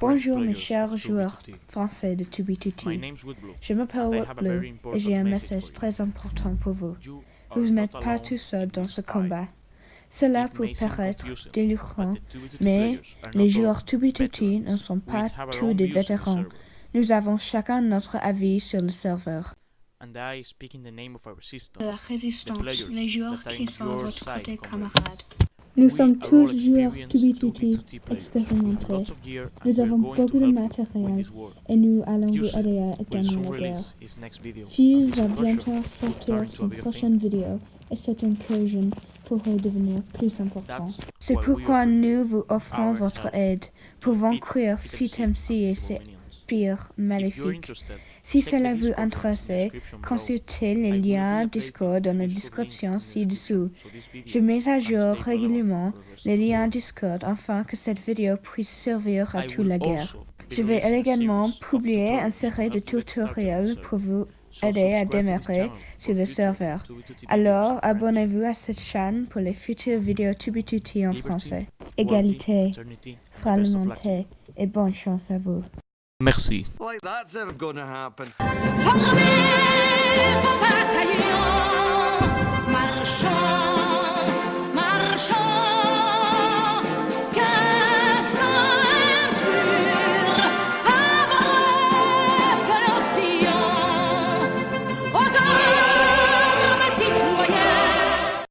Bonjour mes chers joueurs français de 2B2T. Je m'appelle Woodblue et j'ai un message très important pour vous. Vous n'êtes pas tout seul dans ce combat. Cela peut paraître délirant, mais les joueurs 2B2T ne sont pas tous des vétérans. Nous avons chacun notre avis sur le serveur. De la résistance, les joueurs qui sont votre côté camarades. Nous sommes tous joueurs 2B2T expérimentés. Nous avons beaucoup de matériel et nous allons vous aider à gagner la guerre. Fuse va bientôt sortir son prochaine vidéo et cette incursion pourrait devenir plus importante. C'est pourquoi nous vous offrons votre aide pour vaincre FitMC et ses pires maléfiques. Si cela vous intéresse, consultez les liens Discord dans la description ci-dessous. Je mets à jour régulièrement les liens Discord afin que cette vidéo puisse servir à toute la guerre. Je vais également publier une série de tutoriels pour vous aider à démarrer sur le serveur. Alors, abonnez-vous à cette chaîne pour les futures vidéos Tubi2T en français. Égalité, fraternité et bonne chance à vous. Merci. Like that's ever gonna happen.